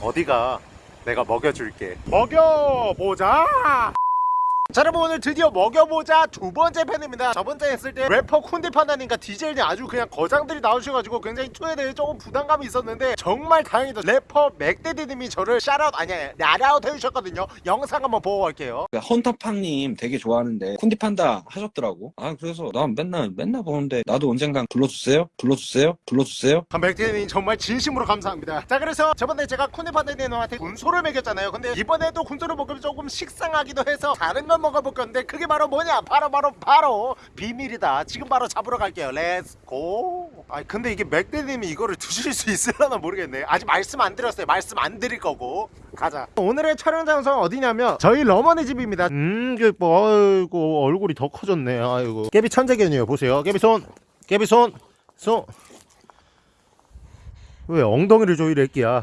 어디가 내가 먹여줄게. 먹여보자 자 여러분 오늘 드디어 먹여보자 두 번째 편입니다. 저번째 했을 때 래퍼 쿤디 판다님과 디젤님 아주 그냥 거장들이 나오셔가지고 굉장히 투에 대해 조금 부담감이 있었는데 정말 다행히도 래퍼 맥데디님이 저를 샤라웃 아니 나라웃 해주셨거든요. 영상 한번 보고 갈게요. 그 헌터팡님 되게 좋아하는데 쿤디 판다 하셨더라고. 아 그래서 난 맨날 맨날 보는데 나도 언젠간 불러주세요, 불러주세요, 불러주세요. 아, 맥데디님 정말 진심으로 감사합니다. 자 그래서 저번에 제가 쿤디 판다님한테 군소를 먹였잖아요. 근데 이번에도 군소를 먹으면 조금 식상하기도 해서 다른 걸 먹어볼 건데 그게 바로 뭐냐? 바로 바로 바로 비밀이다. 지금 바로 잡으러 갈게요. let's go 아 근데 이게 맥데님이 이거를 드실 수 있으려나 모르겠네. 아직 말씀 안 드렸어요. 말씀 안 드릴 거고. 가자. 오늘의 촬영 장소는 어디냐면 저희 러머니 집입니다. 음 이게 뭐 아이고 얼굴이 더 커졌네. 아이고. 깨비 천재견이에요. 보세요. 깨비 손. 깨비 손손 왜 엉덩이를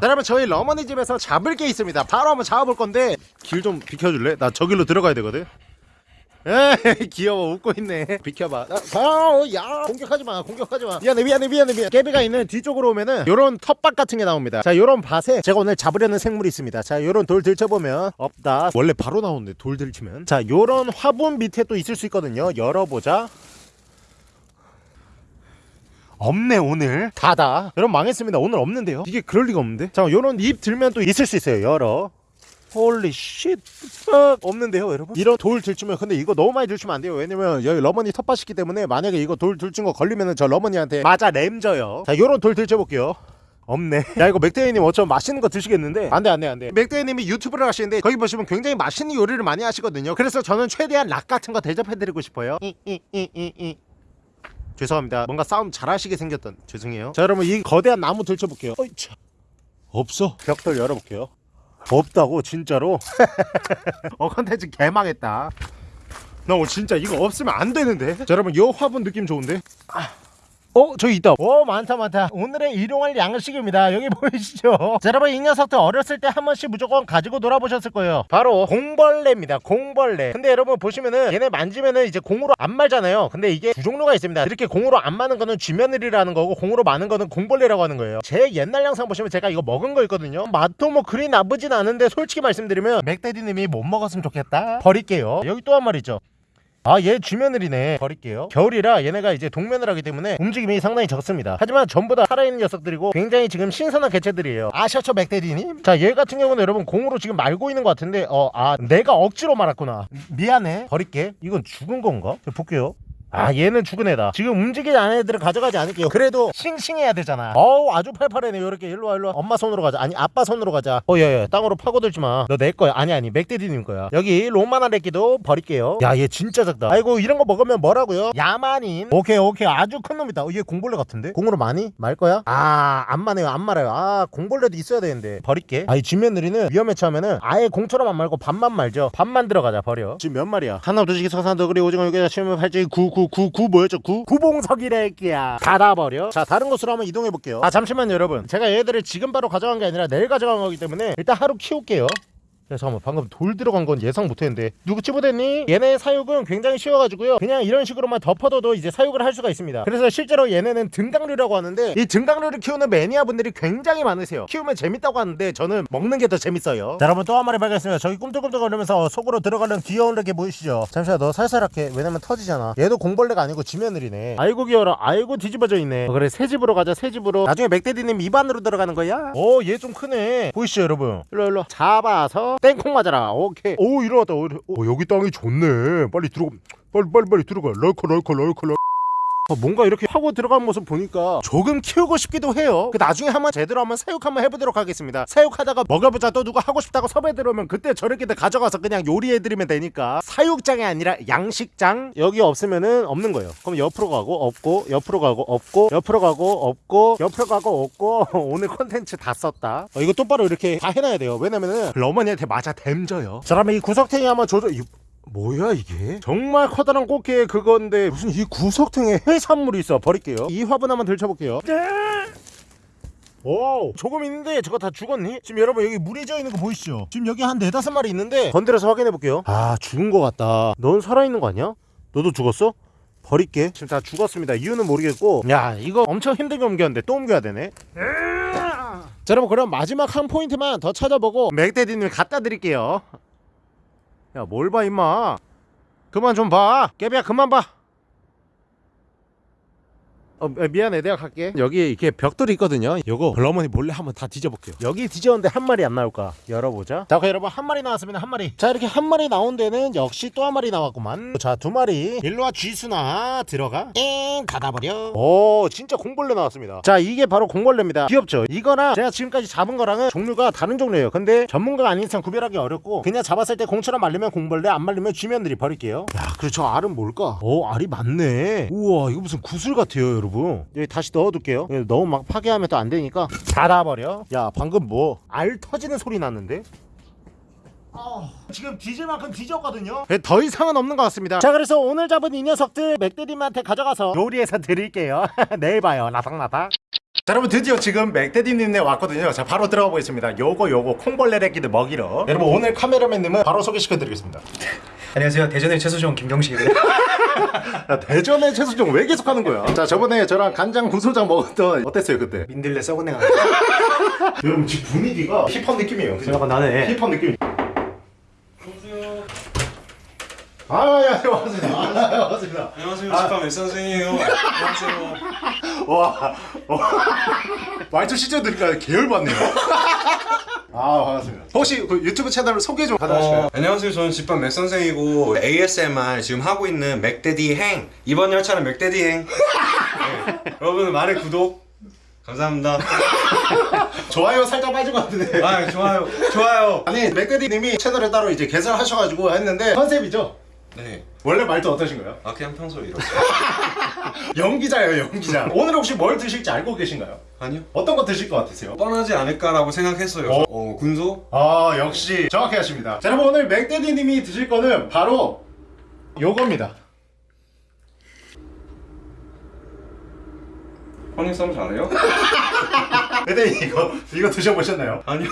자, 여러분 저희 러머니 집에서 잡을 게 있습니다. 바로 한번 잡아볼 건데. 길 좀 비켜줄래? 나 저 길로 들어가야 되거든. 에이 귀여워. 웃고 있네. 비켜봐. 아, 야 공격하지마 공격하지마. 미안해 미안해 미안해 미안해. 깨비가 있는 뒤쪽으로 오면은 요런 텃밭 같은 게 나옵니다. 자 요런 밭에 제가 오늘 잡으려는 생물이 있습니다. 자 요런 돌 들쳐보면 없다. 원래 바로 나오는데 돌 들치면? 자 요런 화분 밑에 또 있을 수 있거든요. 열어보자 없네 오늘. 다다. 여러분 망했습니다. 오늘 없는데요. 이게 그럴 리가 없는데? 자 요런 잎 들면 또 있을 수 있어요 열어 holy shit 없는데요 여러분? 이런 돌 들추면 근데 이거 너무 많이 들추면 안 돼요. 왜냐면 여기 러머니 텃밭이기 때문에 만약에 이거 돌 들춘 거 걸리면은 저 러머니한테 맞아 댐져요. 자 요런 돌 들춰볼게요. 없네. 야 이거 맥데이님 어쩌면 맛있는 거 드시겠는데? 안돼 안돼 안돼. 맥데이님이 유튜브를 하시는데 거기 보시면 굉장히 맛있는 요리를 많이 하시거든요. 그래서 저는 최대한 락 같은 거 대접해드리고 싶어요. 이 이이이이 죄송합니다. 뭔가 싸움 잘하시게 생겼던 죄송해요. 자 여러분 이 거대한 나무 들춰볼게요. 어이차. 없어. 벽돌 열어볼게요. 없다고 진짜로? 어 컨텐츠 개망했다. 나 오늘 진짜 이거 없으면 안 되는데? 자 여러분 이 화분 느낌 좋은데? 아. 어 저기 있다. 오 많다 많다. 오늘의 일용할 양식입니다. 여기 보이시죠? 자 여러분 이 녀석들 어렸을 때 한 번씩 무조건 가지고 놀아보셨을 거예요. 바로 공벌레입니다 공벌레. 근데 여러분 보시면은 얘네 만지면은 이제 공으로 안 말잖아요. 근데 이게 두 종류가 있습니다. 이렇게 공으로 안 마는 거는 쥐며느리라는 거고 공으로 마는 거는 공벌레라고 하는 거예요. 제 옛날 영상 보시면 제가 이거 먹은 거 있거든요. 맛도 뭐 그리 나쁘진 않은데 솔직히 말씀드리면 맥데디님이 못 먹었으면 좋겠다. 버릴게요. 여기 또 한 마리 있죠 아얘 쥐며느리네. 버릴게요. 겨울이라 얘네가 이제 동면을 하기 때문에 움직임이 상당히 적습니다. 하지만 전부 다 살아있는 녀석들이고 굉장히 지금 신선한 개체들이에요. 아셔처 맥데리님? 자 얘 같은 경우는 여러분 공으로 지금 말고 있는 것 같은데 어 아 내가 억지로 말았구나. 미안해. 버릴게. 이건 죽은 건가? 자, 볼게요 아 얘는 죽은 애다 지금 움직이지 않은 애들은 가져가지 않을게요 그래도 싱싱해야 되잖아 어우 아주 팔팔해네 요렇게 일로와 일로와 엄마 손으로 가자 아니 아빠 손으로 가자 어야야 땅으로 파고들지 마너 내 거야 아니 아니 맥데디님 거야 여기 로마나 레끼도 버릴게요 야 얘 진짜 작다 아이고 이런 거 먹으면 뭐라고요 야만인 오케이 오케이 아주 큰 놈이다 어, 얘 공벌레 같은데 공으로 많이 말 거야 아안 마네요 안 말아요 아 공벌레도 있어야 되는데 버릴게 아이 쥐며느리는 위험에 처하면은 아예 공처럼 안 말고 반만 말죠 반만 들어가자 버려 지금 몇 마리야 하나 두시기 서산도 그리 오징어 육개장 치면 팔찌 구구 구 구 뭐였죠? 구? 구봉석이래끼야. 닫아버려. 자 다른 곳으로 한번 이동해 볼게요. 아 잠시만요 여러분. 제가 얘들을 지금 바로 가져간 게 아니라 내일 가져간 거기 때문에 일단 하루 키울게요 야 잠깐만. 방금 돌 들어간 건 예상 못했는데. 누구 치부됐니? 얘네 사육은 굉장히 쉬워가지고요. 그냥 이런 식으로만 덮어둬도 이제 사육을 할 수가 있습니다. 그래서 실제로 얘네는 등강류라고 하는데 이 등강류를 키우는 매니아 분들이 굉장히 많으세요. 키우면 재밌다고 하는데 저는 먹는 게 더 재밌어요. 자 여러분 또 한 마리 발견했습니다. 저기 꿈틀꿈틀 거리면서 속으로 들어가는 귀여운 게 보이시죠? 잠시만 너 살살 할게. 왜냐면 터지잖아. 얘도 공벌레가 아니고 지며느리네. 아이고 귀여워라. 아이고 뒤집어져 있네. 어, 그래 새 집으로 가자 새 집으로. 나중에 맥데디님 입안으로 들어가는 거야? 오얘좀 크네. 보이시죠 여러분? 일로 일로. 잡아서 땡콩 맞아라. 오케이. 오 일어났다. 오, 오, 여기 땅이 좋네. 빨리 들어가. 빨리 빨리 빨리 들어가. lurker lurker lurker lurker. 어, 뭔가 이렇게 하고 들어간 모습 보니까 조금 키우고 싶기도 해요. 그 나중에 한번 제대로 한번 사육 한번 해보도록 하겠습니다. 사육하다가 먹여보자. 또 누가 하고 싶다고 섭외 들어오면 그때 저렇게 가져가서 그냥 요리해드리면 되니까 사육장이 아니라 양식장 여기 없으면은 없는 거예요. 그럼 옆으로 가고 없고 옆으로 가고 없고 옆으로 가고 없고 옆으로 가고 없고. 오늘 컨텐츠 다 썼다. 어, 이거 똑바로 이렇게 다 해놔야 돼요. 왜냐면은 러머니한테 맞아 댐져요. 자 그러면 이 구석탱이 한번 조절 이- 뭐야 이게? 정말 커다란 꽃게 그건데 무슨 이 구석탱에 해산물이 있어. 버릴게요. 이 화분 한번 들춰볼게요. 오 조금 있는데 저거 다 죽었니? 지금 여러분 여기 물이 져 있는 거 보이시죠? 지금 여기 한 네다섯 마리 있는데 건드려서 확인해 볼게요. 아 죽은 거 같다. 넌 살아있는 거 아니야? 너도 죽었어? 버릴게. 지금 다 죽었습니다. 이유는 모르겠고. 야 이거 엄청 힘들게 옮겼는데 또 옮겨야 되네. 자 여러분 그럼 마지막 한 포인트만 더 찾아보고 맥데디님 갖다 드릴게요 야 뭘 봐 임마? 그만 좀 봐. 깨비야 그만 봐 어, 미- 미안해. 내가 갈게. 여기 이렇게 벽돌이 있거든요. 요거 블러머니 몰래 한번 다 뒤져볼게요. 여기 뒤졌는데 한 마리 안 나올까? 열어보자. 자 그럼 여러분 한 마리 나왔습니다. 한 마리. 자 이렇게 한 마리 나온 데는 역시 또 한 마리 나왔구만. 자 두 마리. 일로와 쥐수나 들어가. 엥 닫아버려. 오 진짜 공벌레 나왔습니다. 자 이게 바로 공벌레입니다. 귀엽죠? 이거랑 제가 지금까지 잡은 거랑은 종류가 다른 종류예요. 근데 전문가가 아닌 이상 구별하기 어렵고 그냥 잡았을 때 공처럼 말리면 공벌레 안 말리면 쥐면들이 버릴게요. 야 그리고 저 알은 뭘까? 오 알이 많네. 우와 이거 무슨 구슬 같아요 여러분 여기 다시 넣어둘게요. 여기 너무 막 파괴하면 또 안 되니까. 닫아버려. 야 방금 뭐 알 터지는 소리 났는데? 아, 지금 뒤질 만큼 뒤졌거든요. 더 이상은 없는 것 같습니다. 자 그래서 오늘 잡은 이 녀석들 맥데디님한테 가져가서 요리해서 드릴게요. 내일 봐요. 나삭나삭 자 여러분 드디어 지금 맥데디님네 왔거든요. 자 바로 들어가 보겠습니다. 요거 요거 콩벌레 래끼들 먹이러. 여러분 오늘 카메라맨님은 바로 소개시켜 드리겠습니다 안녕하세요. 대전의 최수종 김경식입니다. 야, 대전의 최수종 왜 계속 하는 거야 자 저번에 저랑 간장 구소장 먹었던 어땠어요 그때 민들레 썩은 애가 여러분 지금 분위기가 힙합 느낌이에요 그죠? 약간 나네. 힙합 느낌 아야 반갑습니다 아, 반갑습니다 안녕하세요. 집밥 몇 선생이에요. 안녕하세요. 와, 와. 말투 시절 들으니까 계열 받네요. 아, 반갑습니다. 혹시 그 유튜브 채널 소개 좀 가능하실까요? 어, 안녕하세요. 저는 집밥 몇 선생이고 ASMR 지금 하고 있는 맥데디 행 이번 열차는 맥데디 행. 네. 여러분 많은 구독 감사합니다. 좋아요 살짝 빠진 것 같은데. 아 좋아요 좋아요. 아니, 맥데디님이 채널을 따로 이제 개설하셔가지고 했는데 컨셉이죠? 네. 원래 말투 어떠신가요? 아 그냥 평소 이렇게. 연기자예요, 연기자. 오늘 혹시 뭘 드실지 알고 계신가요? 아니요. 어떤 거 드실 것 같으세요? 뻔하지 않을까라고 생각했어요. 어? 어, 군소? 아, 역시 정확히 하십니다. 자, 여러분 오늘 맥데디님이 드실 거는 바로 요겁니다. 허니썸 잘해요? 근데 이거 이거 드셔보셨나요? 아니요.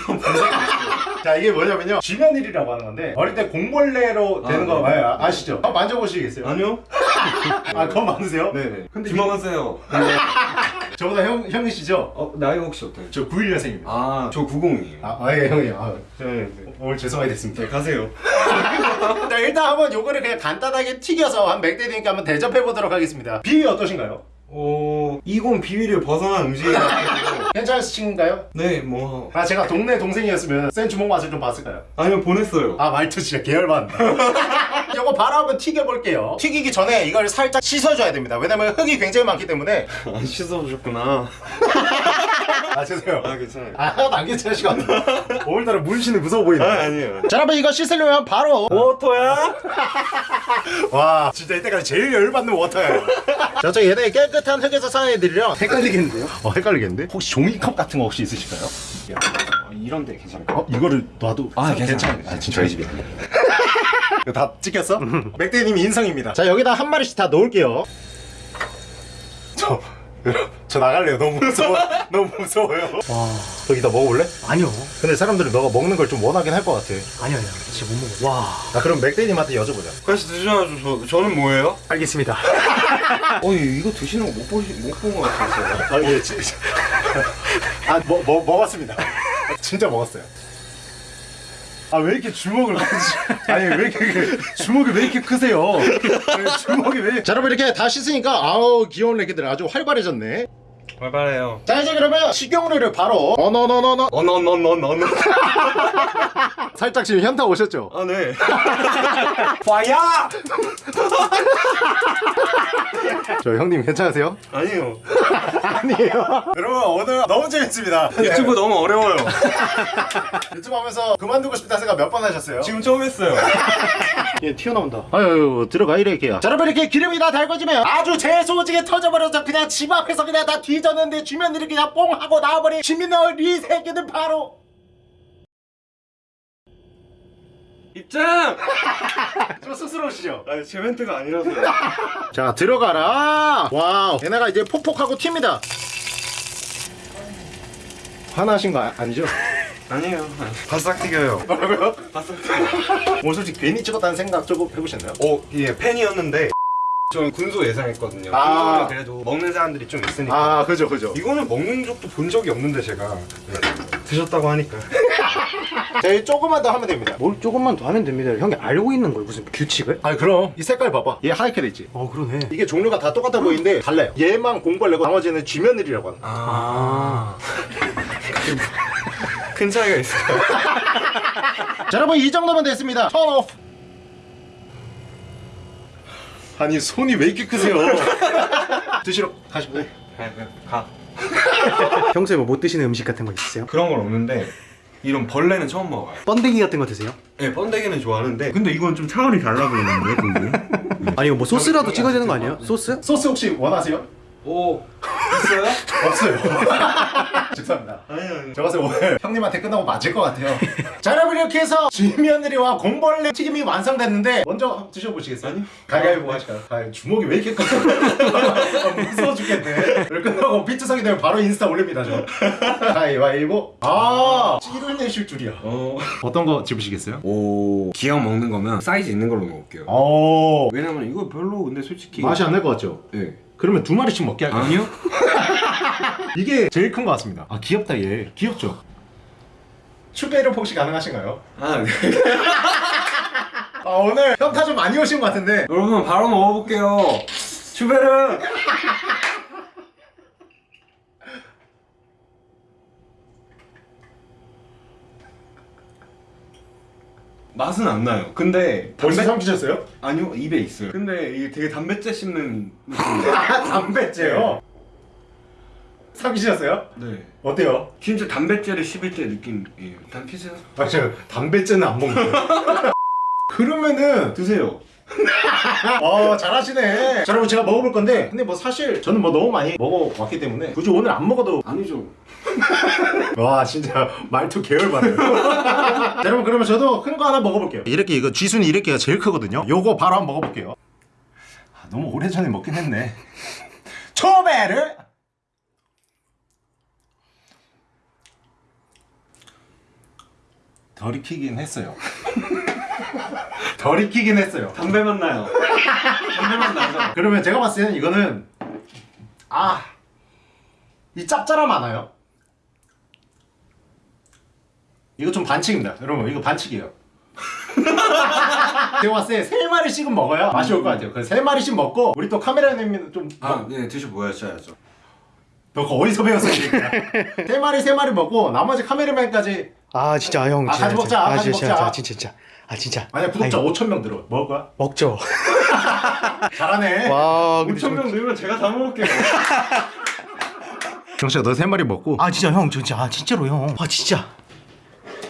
자 이게 뭐냐면요 쥐면일이라고 하는 건데 어릴 때 공벌레로 되는 아, 거 네. 아, 아시죠? 한번 만져보시겠어요? 아니요. 아 그건 많으세요? 네네. 근데 주먹하세요. 저보다 형, 형이시죠? 어 나이가 혹시 어때요? 저 91년생입니다 아, 아저 90이에요. 아, 예 형이요 아, 저, 오늘 죄송하게 됐습니다 네 가세요. 자 일단 한번 요거를 그냥 간단하게 튀겨서 한 맥데디님께 한번 대접해 보도록 하겠습니다 비위 어떠신가요? 어 이건 비위를 벗어난 음식이 같아요. 괜찮으신가요? 네, 뭐 아 제가 동네 동생이었으면 센 주먹 맛을 좀 봤을까요? 아니요 보냈어요. 아 말투 진짜 계열받네 요거 바로 한번 튀겨볼게요 튀기기 전에 이걸 살짝 씻어줘야 됩니다 왜냐면 흙이 굉장히 많기 때문에 안 씻어주셨구나. 아 죄송해요 아 괜찮아요. 아 안 괜찮으시고 오늘따라 물씬이 무서워 보이네 아 아니에요. 자 여러분 이거 씻으려면 바로 워터야? 와 진짜 이때까지 제일 열받는 워터예요 저쪽 얘네 깨끗 한 흙에서 사내드리려 헷갈리겠는데요? 어 헷갈리겠는데? 혹시 종이컵 같은 거 혹시 있으실까요? 이런데 괜찮을까? 어? 이거를 놔도 아, 괜찮아요. 아 진짜 저희 집이야 이거 다 찍혔어? 맥데님이 인성입니다 자 여기다 한 마리씩 다 놓을게요 저, 저 나갈래요 너무 무서워 너무 무서워요 와, 여기다 먹어볼래? 아니요. 근데 사람들이 너가 먹는 걸 좀 원하긴 할 것 같아 아니요, 아니요. 진짜 못 먹어. 와, 나 그럼 맥데님한테 여쭤보자 같이 드셔야죠. 저, 저는 뭐예요? 알겠습니다. 어 이거 드시는 거 못 보시 못본것 같아요. 아, 예, 지, 아, 뭐, 뭐, 먹었습니다. 진짜 먹었어요. 아, 왜 이렇게 주먹을? 아니, 왜 이렇게, 그 주먹이 왜 이렇게 크세요? 왜 주먹이 왜. 자, 여러분, 이렇게 다 씻으니까, 아우, 귀여운 애기들 아주 활발해졌네. 발발해요. 자, 이제 그러면 식용유를 바로, 어너너너너. 어너너너너너. 살짝 지금 현타 오셨죠? 아 네. 파야! 저 형님 괜찮으세요? 아니요. 아니에요. 여러분, 오늘 너무 재밌습니다. 유튜브 너무 어려워요. 유튜브 하면서 그만두고 싶다 생각 몇 번 하셨어요? 지금 처음 했어요. 얘 튀어나온다. 아유 들어가 이렇게야. 자 여러분 이렇게 기름이 다 달궈지면 아주 재소지게 터져버려서 그냥 집 앞에서 그냥 다 뒤졌는데 주면들이 그냥 뽕 하고 나와버린 주민들 이 새끼들 바로 입장! 좀 쑥스러우시죠? 아, 제 멘트가 아니라서요. 자 들어가라. 와우 얘네가 이제 폭폭하고 튑니다. 화나신 거 아, 아니죠? 아니에요. 바싹 튀겨요. 뭐라고요? 바싹 튀겨요. 뭐 솔직히 괜히 찍었다는 생각 조금 해보셨나요? 어, 예, 팬이었는데 저는 군소 예상했거든요. 아. 군소는 그래도 먹는 사람들이 좀 있으니까. 아 그죠 그죠 이거는 먹는 적도 본 적이 없는데 제가 네. 드셨다고 하니까. 저희 조금만 더 하면 됩니다 뭘 조금만 더 하면 됩니다. 형이 알고 있는 걸 무슨 규칙을? 아니 그럼 이 색깔 봐봐 얘 하얗게 돼있지 어 그러네. 이게 종류가 다 똑같아 보이는데 달라요 얘만 공벌레고 나머지는 쥐며느리라고 하는 거야 아. 큰 차이가 있어요. 자 여러분 이 정도면 됐습니다 턴 오프 아니 손이 왜 이렇게 크세요 드시러 가시고 가. 평소에 뭐 못 드시는 음식 같은 거 있으세요? 그런 건 없는데 이런 벌레는 처음 먹어요. 번데기 같은 거 드세요? 네, 번데기는 좋아하는데 근데 이건 좀 차원이 달라 보이는데? 아니 이거 뭐 소스라도 찍어야 되는 거 아니에요? 소스? 소스 혹시 원하세요? 오 있어요? 없어요 죄송합니다 아니 아니. 저 봤을 때 오늘 형님한테 끝나고 맞을 것 같아요 자 여러분 이렇게 해서 쥐며느리와 공벌레 튀김이 완성됐는데 먼저 드셔보시겠어요? 아니요. 가위바위보 하실까요? 아, 주먹이 왜 이렇게 커? 아, 무서워 죽겠네 이걸 끝나고 비트성이 되면 바로 인스타 올립니다 저 가위바위보 아 찌를 내실 줄이야 어. 어떤 거 집으시겠어요? 오 기왕 먹는 거면 사이즈 있는 걸로 먹을게요. 오 왜냐면 이거 별로 근데 솔직히 맛이 안 날 것 같죠? 네. 그러면 두 마리씩 먹게 할까요? 아니요? 이게 제일 큰 것 같습니다 아 귀엽다 얘 귀엽죠? 추배로 혹시 가능하신가요? 아 네. 아 오늘 현타 좀 많이 오신 것 같은데 여러분 바로 먹어볼게요. 슈베르. 맛은 안 나요. 근데 벌써 담배 삼키셨어요? 아니요 입에 있어요. 근데 이게 되게 담배째 씹는. 아 담배째요? 삼키셨어요? 네. 어때요? 진짜 담배째를 씹을 때 느낌이에요. 단 피세요. 아 제가 담배째는 안 먹는데 그러면은 드세요. 어 잘하시네. 자 여러분 제가 먹어볼 건데 근데 뭐 사실 저는 뭐 너무 많이 먹어왔기 때문에 굳이 오늘 안 먹어도 아니죠. 와 진짜 말투 계열받아요 자, 여러분 그러면 저도 큰 거 하나 먹어볼게요. 이렇게 이거 쥐순이 이렇게가 제일 크거든요. 요거 바로 한번 먹어볼게요. 아, 너무 오래전에 먹긴 했네. 초베르! 덜 익히긴 했어요 덜 익히긴 했어요 담배 맛 나요. 담배 맛 나죠. 그러면 제가 봤을 때는 이거는 아이 짭짤함 많아요 이거 좀 반칙입니다 여러분 이거 반칙이에요 제가 봤을 때 세 마리씩은 먹어야 맛이 올 것 같아요 그래서 세 마리씩 먹고 우리 또 카메라님은 좀 아, 네 드셔 보여줘야죠. 너 어디서 배웠어 세 마리 세 마리 먹고 나머지 카메라맨까지 아 진짜 형. 아, 진짜, 같이 먹자, 진짜. 아, 같이 진짜, 먹자. 진짜 진짜 진짜. 아 진짜. 만약 구독자 아니, 5천 명 들어 먹을 거야? 먹죠. 잘하네 와 근데 5천 명 늘면 제가 다 먹을게요. 경씨가 너세 마리 먹고 아 진짜 형 진짜 아 진짜로 형. 아 진짜.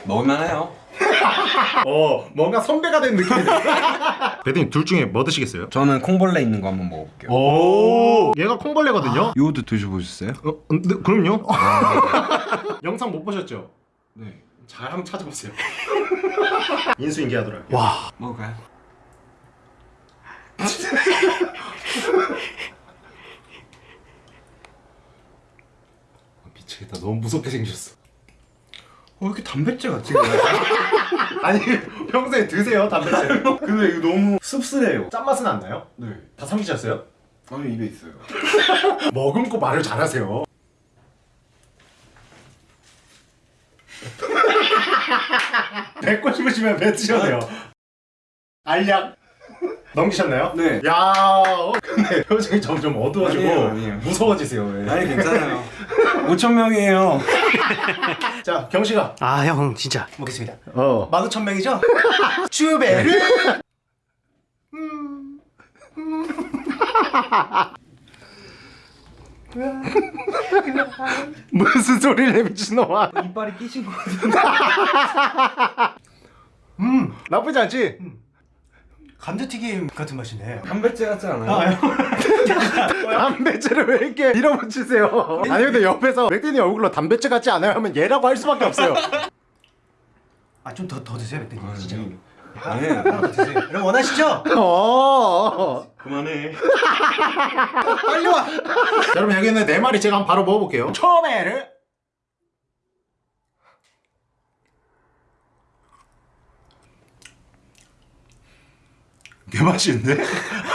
먹을만해요. 어 뭔가 선배가 된 느낌이 배드님 둘 중에 뭐 드시겠어요? 저는 콩벌레 있는 거 한번 먹어볼게요. 오 얘가 콩벌레거든요 요도 드셔보셨어요? 어, 네, 그럼요 영상 못 보셨죠? 네. 잘 한번 찾아보세요 인수인계하더라고요 와. 먹을까요? 미치겠다 너무 무섭게 생겼어 어, 왜 이렇게 담배째 같지? 아니 평소에 드세요 담배채 근데 이거 너무 씁쓸해요. 짠맛은 안 나요? 네. 다 삼키셨어요? 아니 입에 있어요. 머금고 말을 잘하세요 뱉고 싶으시면 뱉으셔도 돼요 알약 넘기셨나요? 네. 야 어, 근데 표정이 점점 어두워지고 아니에요, 아니에요. 무서워지세요 왜. 아니 괜찮아요. 5천 명이에요. 자 경 씨가 아 형 진짜 먹겠습니다. 어 만오천 명이죠? 쭈베르 무슨 소리를 내 미친놈아 이빨이 끼신 거 같은데. 음 나쁘지 않지? 감자튀김 같은 맛이네. 담배째 같지 않아요? 담배째를 왜 이렇게 밀어붙이세요 아니 근데 옆에서 맥데니 얼굴로 담배째 같지 않아요 하면 얘라고 할 수밖에 없어요 아 좀 더더 드세요 맥대님 아, 진짜. 네. 여러분 원하시죠? 어 그만해. 빨리 와. 자, 여러분 여기 있는 네 마리 제가 한번 바로 먹어볼게요 초베르 개 맛있는데?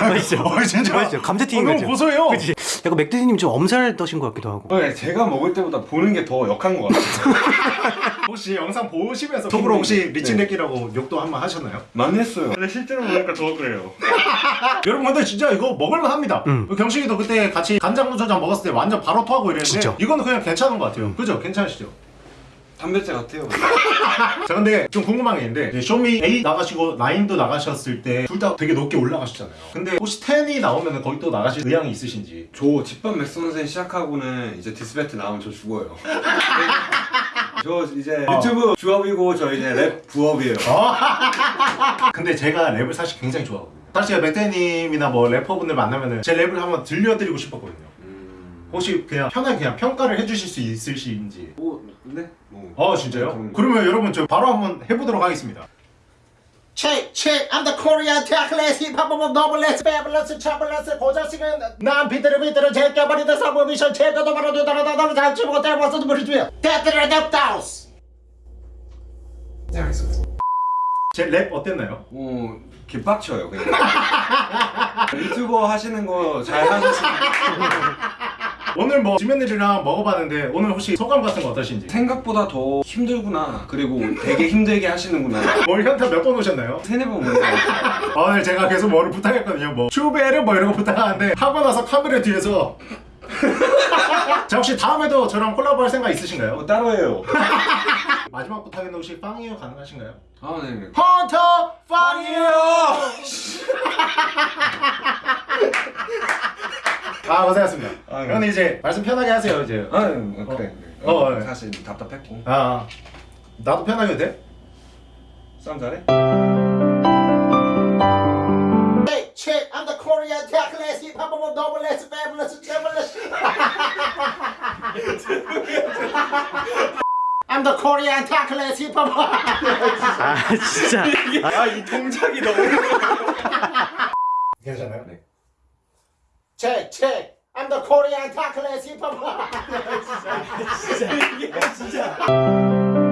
맛있죠? 어, 진짜 맛있죠? 감자튀김 어, 너무 같죠? 고소해요. 그치? 약간 맥데디님 좀 엄살 떠신 것 같기도 하고. 네, 제가 먹을 때보다 보는 게 더 역한 것 같아요. 혹시 영상 보시면서 속으로 혹시 리치네끼라고 욕도 한 번 하셨나요? 많이 했어요. 근데 실제로 보니까 더 그래요. 여러분 근데 진짜 이거 먹을만 합니다. 음. 경식이도 그때 같이 간장무초장 먹었을 때 완전 바로 토하고 이랬는데 진짜. 이거는 그냥 괜찮은 것 같아요. 그죠? 괜찮으시죠? 담배재 같아요. 자 근데 좀 궁금한 게 있는데 이제 쇼미 8 나가시고 9도 나가셨을 때 둘 다 되게 높게 올라가셨잖아요. 근데 혹시 10이 나오면 거기 또 나가실 의향이 있으신지? 저 집밥 맥선생 시작하고는 이제 디스배트 나오면 저 죽어요. 저 이제 어. 유튜브 주업이고 저 이제 랩 부업이에요. 근데 제가 랩을 사실 굉장히 좋아하거든요. 사실 제가 맥데디님이나 뭐 래퍼분들 만나면은 제 랩을 한번 들려드리고 싶었거든요. 혹시 그냥 편하게 그냥 평가를 해주실 수 있으신지? 뭐 네? 뭐. 어 진짜요? 그런 거. 그러면 여러분 저 바로 한번 해보도록 하겠습니다. Check, check, I'm the Korean tech class hip hop of noblesse, fabulous, chamberlain, 고자식은 난 비트를 비트를 제껴버리다 사고 미션 제거도 말아도 다라다다 잘 치고 대버서도 버리고요. 대들을 냅다우스. 네 알겠습니다. 제랩 어땠나요? 뭐 개빡쳐요 그냥. 유튜버 하시는 거 잘 하셨으면 오늘 뭐 지면들이랑 먹어봤는데 오늘 혹시 소감 같은 거 어떠신지? 생각보다 더 힘들구나. 그리고 되게 힘들게 하시는구나. 뭘 현타 몇 번 오셨나요? 세네 번 보는 거 같아요. 오늘 제가 계속 뭐를 부탁했거든요 뭐 슈베르 뭐 이런 거 부탁하는데 하고 나서 카메라 뒤에서 자 혹시 다음에도 저랑 콜라보 할 생각 있으신가요? 뭐 따로 해요. 마지막 부탁인데 혹시 빵이요 가능하신가요? 아 네. 헌터 빵이요! 아 고생하셨습니다 아, 네. 그럼 이제 말씀 편하게 하세요 이제 아 네, 그래. 어, 어, 네. 사실 답답했고. 아 나도 편하게 돼? 싸움 잘해? Check, I'm the Korean tech class hip hop noblesse, I'm the Korean 타클래스 힙합 아 진짜. 아 이 동작이 너무 괜찮아요? 네. 체크 체크 I'm the Korean 타클래스 힙합 진짜. 진짜 진짜.